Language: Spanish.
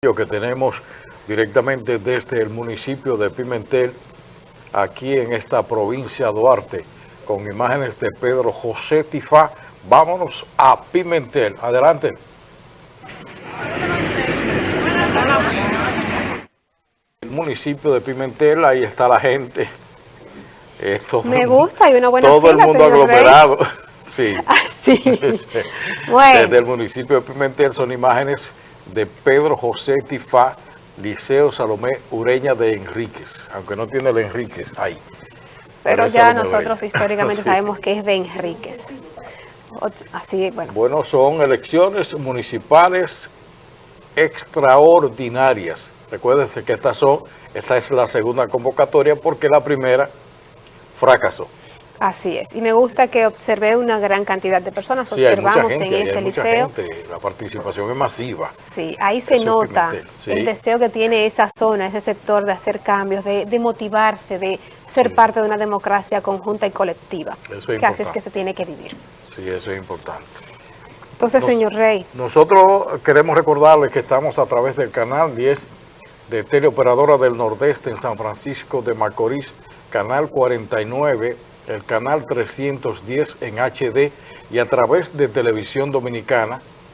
que tenemos directamente desde el municipio de Pimentel, aquí en esta provincia Duarte, con imágenes de Pedro José Tifá. Vámonos a Pimentel. Adelante. El municipio de Pimentel, ahí está la gente. Esto, Me gusta, hay una buena Todo el mundo aglomerado. Sí. Ah, sí. bueno. Desde el municipio de Pimentel son imágenes de Pedro José Tifá, Liceo Salomé Ureña de Enríquez, aunque no tiene el Enríquez ahí. Pero, ya nosotros históricamente sabemos que es de Enríquez. Así, bueno. Bueno, son elecciones municipales extraordinarias. Recuérdense que estas son, esta es la segunda convocatoria porque la primera fracasó. Así es, y me gusta que observé una gran cantidad de personas, observamos en ese liceo. la participación es masiva. Sí, ahí se nota el deseo que tiene esa zona, ese sector de hacer cambios, de, motivarse, de ser parte de una democracia conjunta y colectiva. Eso es que así es que se tiene que vivir. Sí, eso es importante. Entonces, señor Rey. Nosotros queremos recordarles que estamos a través del canal 10 de Teleoperadora del Nordeste en San Francisco de Macorís, canal 49 el canal 310 en HD y a través de Televisión Dominicana